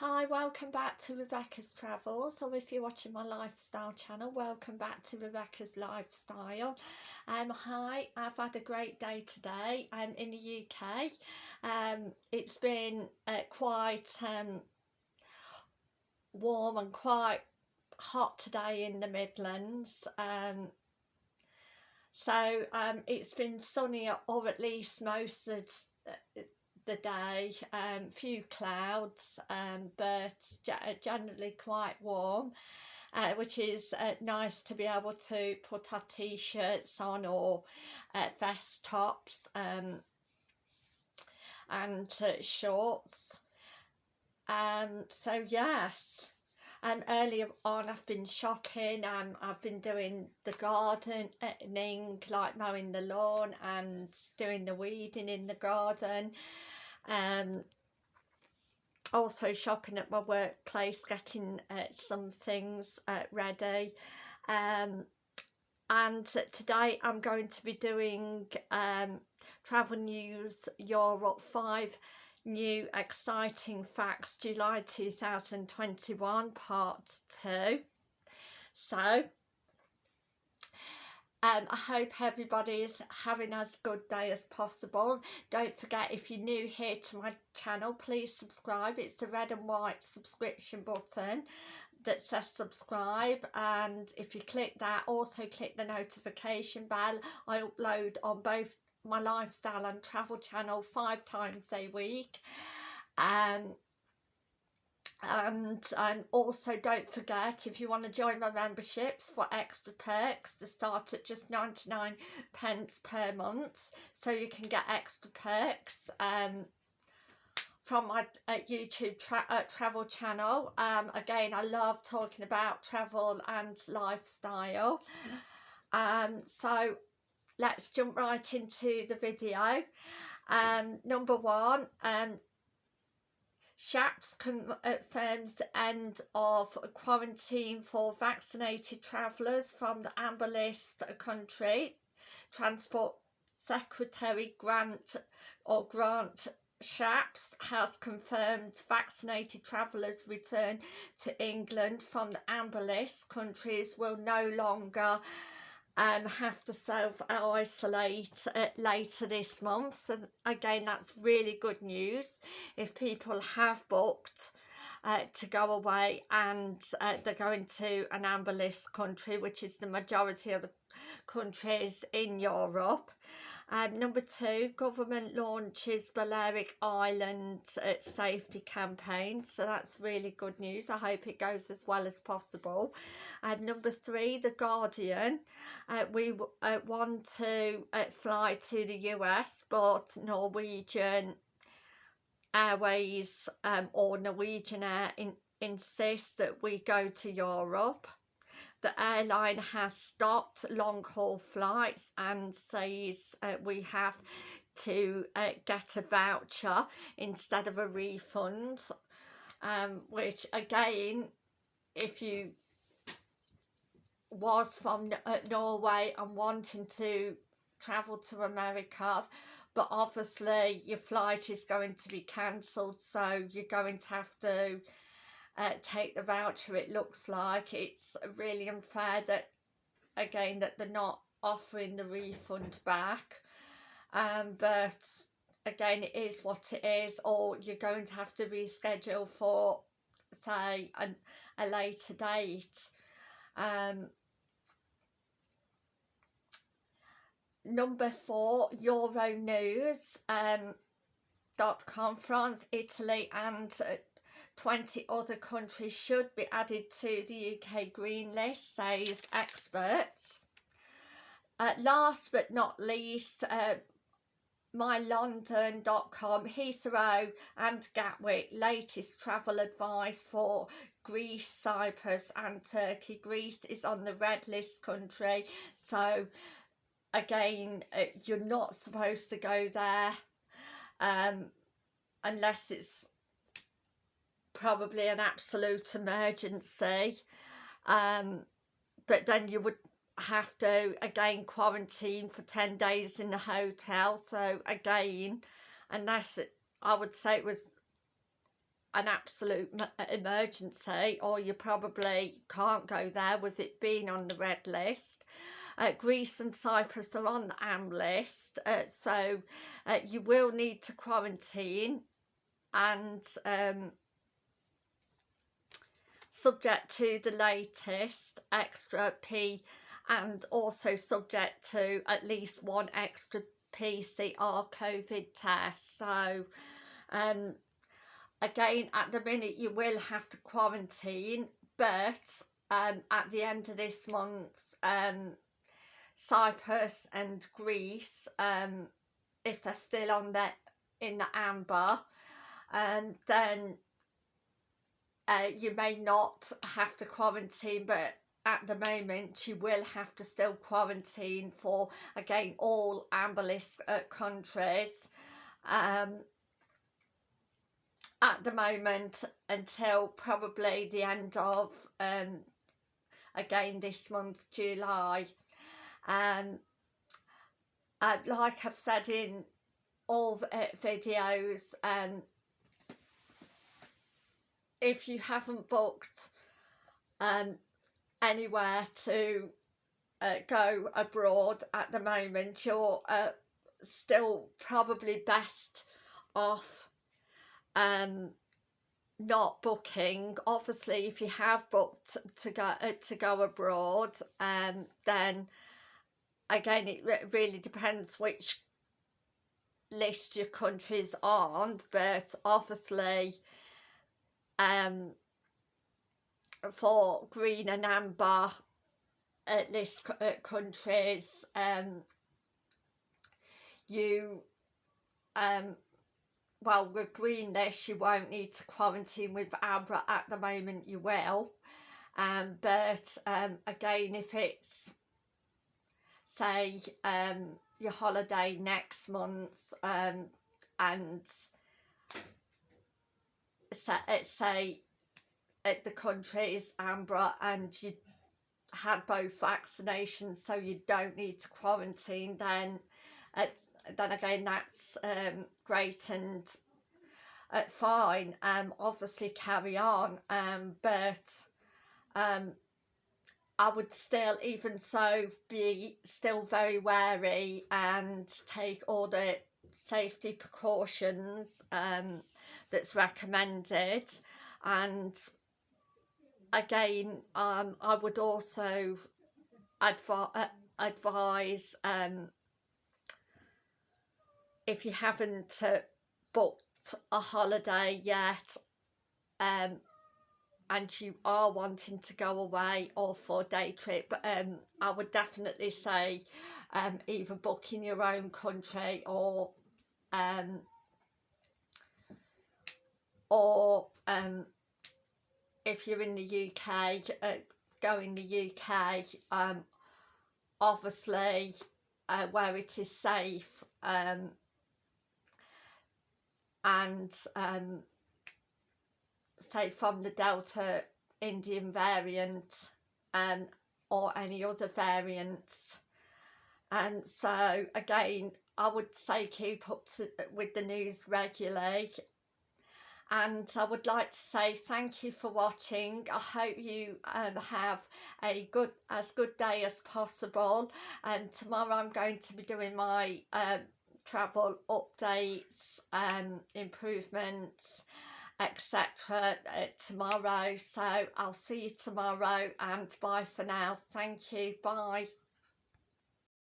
Hi, welcome back to Rebecca's Travels, or if you're watching my lifestyle channel, welcome back to Rebecca's Lifestyle. Um, hi, I've had a great day today um, in the UK. Um, it's been uh, quite um, warm and quite hot today in the Midlands. Um, so um, it's been sunny or at least most of the day, um, few clouds, um, but generally quite warm. Uh, which is uh, nice to be able to put our t-shirts on or uh, vest tops um, and uh, shorts. Um, so yes, and earlier on I've been shopping and I've been doing the gardening, like mowing the lawn and doing the weeding in the garden um, also shopping at my workplace, getting uh, some things uh, ready. Um, and today I'm going to be doing um, Travel News Europe 5 New Exciting Facts July 2021 Part 2. So um, I hope everybody is having as good day as possible. Don't forget if you're new here to my channel, please subscribe. It's the red and white subscription button that says subscribe and if you click that also click the notification bell I upload on both my lifestyle and travel channel five times a week um and and also don't forget if you want to join my memberships for extra perks they start at just 99 pence per month. So you can get extra perks um from my uh, youtube tra uh, travel channel. Um again i love talking about travel and lifestyle. Um so let's jump right into the video. Um number one um Shapps confirms uh, the end of quarantine for vaccinated travellers from the amber list country. Transport Secretary Grant or Grant Shapps has confirmed vaccinated travellers return to England from the amber list countries will no longer um, have to self-isolate uh, later this month. So again, that's really good news. If people have booked uh, to go away and uh, they're going to an amber list country, which is the majority of the countries in Europe, um, number two, government launches Balearic Island uh, safety campaign. So that's really good news. I hope it goes as well as possible. Um, number three, The Guardian. Uh, we uh, want to uh, fly to the US, but Norwegian Airways um, or Norwegian Air in, insists that we go to Europe. The airline has stopped long haul flights and says uh, we have to uh, get a voucher instead of a refund um, which again if you was from uh, Norway and wanting to travel to America but obviously your flight is going to be cancelled so you're going to have to uh, take the voucher it looks like. It's really unfair that again that they're not offering the refund back um, but again it is what it is or you're going to have to reschedule for say a, a later date um, number four euro news um, dot com france italy and uh, 20 other countries should be added to the UK Green List, says experts. Uh, last but not least, uh, mylondon.com, Heathrow and Gatwick, latest travel advice for Greece, Cyprus and Turkey. Greece is on the red list country, so again, uh, you're not supposed to go there um, unless it's probably an absolute emergency um, but then you would have to again quarantine for 10 days in the hotel so again unless it, I would say it was an absolute emergency or you probably can't go there with it being on the red list. Uh, Greece and Cyprus are on the AM list, uh, so uh, you will need to quarantine and um, subject to the latest extra P and also subject to at least one extra PCR COVID test. So, um, again, at the minute you will have to quarantine, but um, at the end of this month, um, Cyprus and Greece, um, if they're still on the in the amber, and um, then uh, you may not have to quarantine, but at the moment you will have to still quarantine for again all amber list uh, countries um, at the moment until probably the end of um, again this month July um, uh, like I've said in all the, uh, videos um, if you haven't booked um, anywhere to uh, go abroad at the moment you're uh, still probably best off um, not booking. Obviously if you have booked to go uh, to go abroad um, then again it re really depends which list your country's on but obviously um for green and amber at least uh, countries um you um well with green list you won't need to quarantine with amber at the moment you will. Um but um again if it's say um your holiday next month um and say, say at the country is amber and you had both vaccinations so you don't need to quarantine then uh, then again that's um, great and uh, fine um obviously carry on um but um I would still even so be still very wary and take all the safety precautions um that's recommended. And again um, I would also advi uh, advise um, if you haven't uh, booked a holiday yet um, and you are wanting to go away or for a day trip um, I would definitely say um, either book in your own country or um, or um, if you're in the UK, uh, go in the UK, um, obviously uh, where it is safe um, and um, say from the Delta Indian variant um, or any other variants. And so again, I would say keep up to, with the news regularly. And I would like to say thank you for watching. I hope you um, have a good as good day as possible. And tomorrow I'm going to be doing my uh, travel updates and improvements etc uh, tomorrow so I'll see you tomorrow and bye for now. Thank you bye